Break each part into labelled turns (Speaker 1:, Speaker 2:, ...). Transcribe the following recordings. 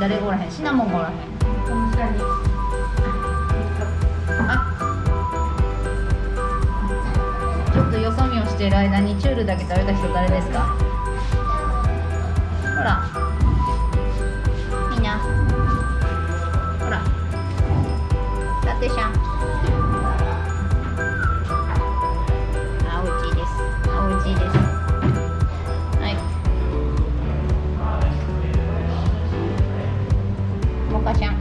Speaker 1: 誰がおらへん？シナモンがおらへん。ちょっとよそ見をしている間にチュールだけ食べた人誰ですか？ほら。みんな。ほら。だってしゃんモカシャン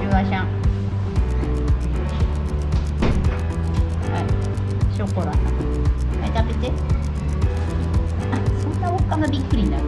Speaker 1: シュガシャンはい。ショコラはい食べて。あそんなおっかなびっくりになる。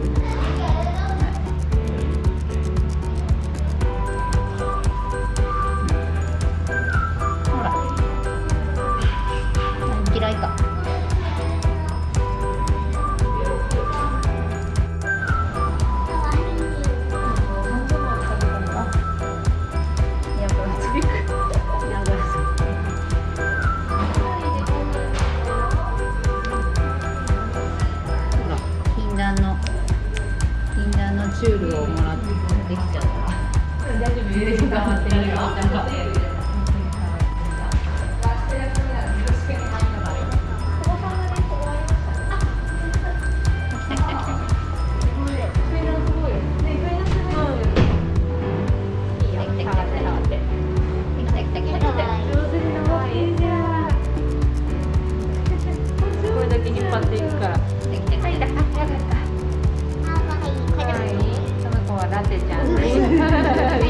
Speaker 1: 禁断のチュールをもらってできちゃった。
Speaker 2: 大丈夫？って。るよこ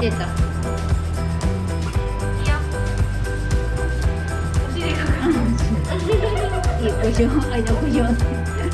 Speaker 2: る。うん、あの。
Speaker 1: た出た
Speaker 2: お尻が。
Speaker 1: いいよ、こしょう、あいだこしょう。